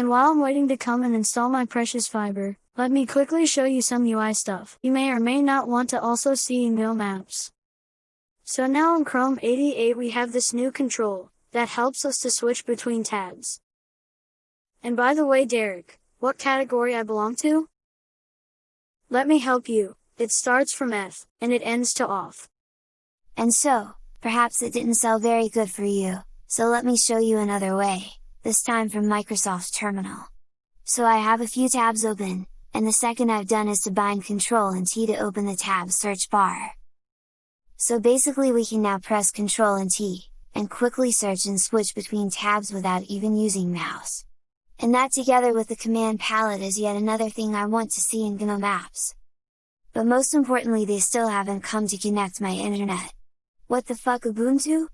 And while I'm waiting to come and install my precious fiber, let me quickly show you some UI stuff. You may or may not want to also see email maps. So now in Chrome 88 we have this new control, that helps us to switch between tabs. And by the way Derek, what category I belong to? Let me help you, it starts from F, and it ends to off. And so, perhaps it didn't sell very good for you, so let me show you another way, this time from Microsoft Terminal. So I have a few tabs open, and the second I've done is to bind Ctrl and T to open the tab search bar. So basically we can now press Ctrl and T, and quickly search and switch between tabs without even using mouse. And that together with the command palette is yet another thing I want to see in GNOME apps. But most importantly they still haven't come to connect my internet. What the fuck Ubuntu?